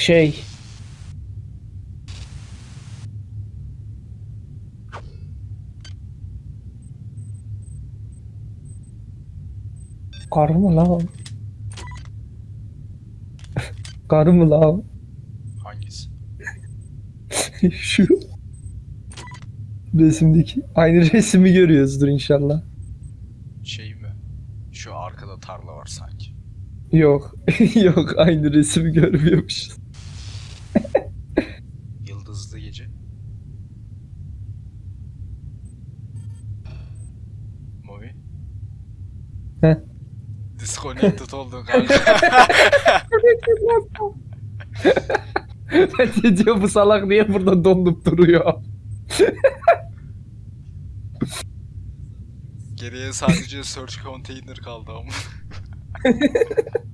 Şey. Karı mı lan? Karı mı lan? Hangisi? Şu resimdeki aynı resmi görüyoruzdur inşallah. Şey mi? Şu arkada tarla var sanki. Yok. Yok aynı resmi görmüyormuşuz. Yıldızlı gece. Movi. Heh. Disconnected oldun kanka. de diyor bu salak niye burada donup duruyor? Geriye sadece search container kaldı ama.